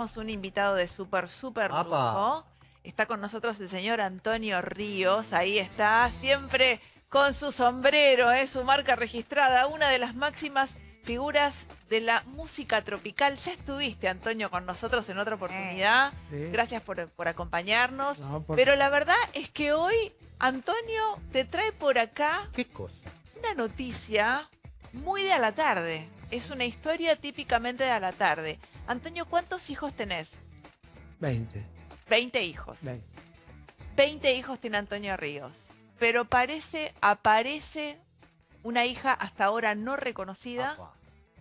Tenemos un invitado de súper, súper lujo. Está con nosotros el señor Antonio Ríos. Ahí está, siempre con su sombrero, ¿eh? su marca registrada, una de las máximas figuras de la música tropical. Ya estuviste, Antonio, con nosotros en otra oportunidad. Sí. Gracias por, por acompañarnos. No, por- Pero la verdad es que hoy Antonio te trae por acá ¿Qué cosa? una noticia muy de a la tarde. Es una historia típicamente de a la tarde. Antonio, ¿cuántos hijos tenés? 20. 20 hijos. 20. 20 hijos tiene Antonio Ríos. Pero parece, aparece una hija hasta ahora no reconocida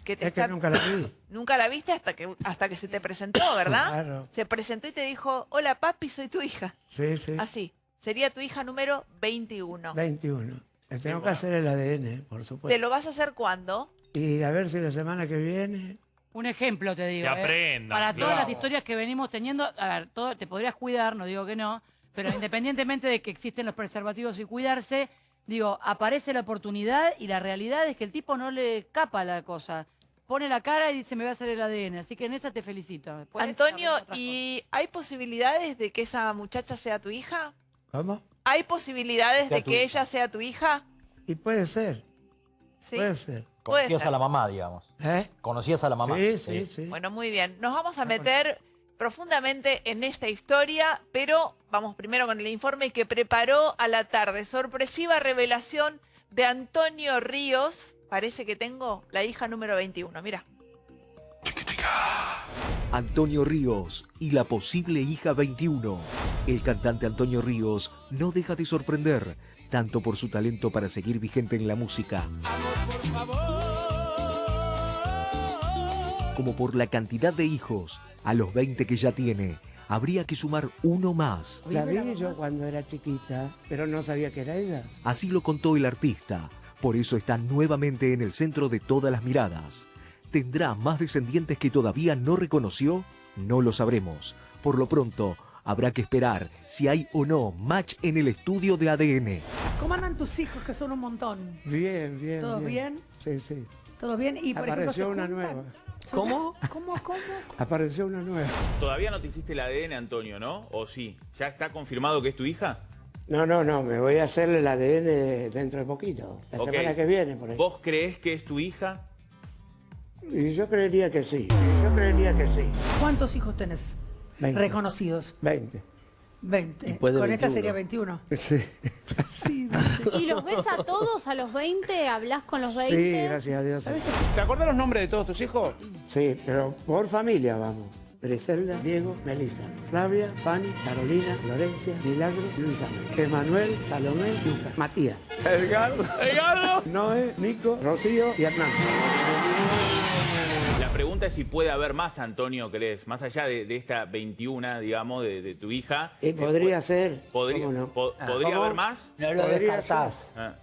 que te Es que nunca la vi. nunca la viste hasta que, hasta que se te presentó, ¿verdad? Claro. Se presentó y te dijo, hola papi, soy tu hija. Sí, sí. Así. Sería tu hija número 21. 21. Le tengo que hacer el ADN, por ¿Te supuesto. lo vas a hacer cuándo? Y a ver si la semana que viene. Un ejemplo te digo. Que ¿eh? aprendan, Para todas claro. las historias que venimos teniendo, a ver, todo, te podrías cuidar, no digo que no, pero independientemente de que existen los preservativos y cuidarse, digo, aparece la oportunidad y la realidad es que el tipo no le escapa la cosa. Pone la cara y dice, me voy a hacer el ADN. Así que en esa te felicito. Después Antonio, ¿y hay posibilidades de que esa muchacha sea tu hija? ¿Cómo? ¿Hay posibilidades Sea de tu que hija. ella sea tu hija? Y puede ser. Sí. Puede ser. Puede Conocías ser. a la mamá, digamos. ¿Eh? Conocías a la mamá. Sí, sí, sí. Bueno, muy bien. Nos vamos a meter profundamente en esta historia, pero vamos primero con el informe que preparó a la tarde. Sorpresiva revelación de Antonio Ríos. Parece que tengo la hija número 21. Mira. Antonio Ríos y la posible hija 21. El cantante Antonio Ríos no deja de sorprender, tanto por su talento para seguir vigente en la música, como por la cantidad de hijos. A los 20 que ya tiene, habría que sumar uno más. La vi yo cuando era chiquita, pero no sabía que era ella. Así lo contó el artista. Por eso está nuevamente en el centro de todas las miradas. ¿Tendrá más descendientes que todavía no reconoció? No lo sabremos. Por lo pronto, habrá que esperar si hay o no match en el estudio de ADN. ¿Cómo andan tus hijos, que son un montón? Bien, bien. ¿Todo bien? Sí, sí. ¿Todo bien? Y por ejemplo, ¿se Apareció una nueva. ¿Cómo? ¿Cómo? ¿Cómo? Apareció una nueva. Todavía no te hiciste el ADN, Antonio, ¿no? ¿O sí? ¿Ya está confirmado que es tu hija? No, no, no. Me voy a hacer el ADN dentro de poquito. La semana que viene, por ahí. ¿Vos creés que es tu hija? Y yo creería que sí. Yo creería que sí. ¿Cuántos hijos tenés? Reconocidos. 20. 20. Y puede Con esta 21. sería 21. Sí. Sí, ¿Y los ves a todos a los 20? ¿Hablas con los 20? Sí, gracias a Dios. ¿Te acordás los nombres de todos tus hijos? Sí, pero por familia vamos. Griselda, Diego, Melissa, Flavia, Fanny, Carolina, Florencia, Milagro, Luisa, Emanuel, Salomé, Lucas, Matías, Edgardo. Edgardo. Noé, Nico, Rocío y Hernán. La pregunta es si puede haber más, Antonio, ¿crees? Más allá de, de esta 21, digamos, de, de tu hija. Y podría ser. Podría, ¿cómo no? po- ¿podría ¿Cómo? haber más? No lo descartás. Ah.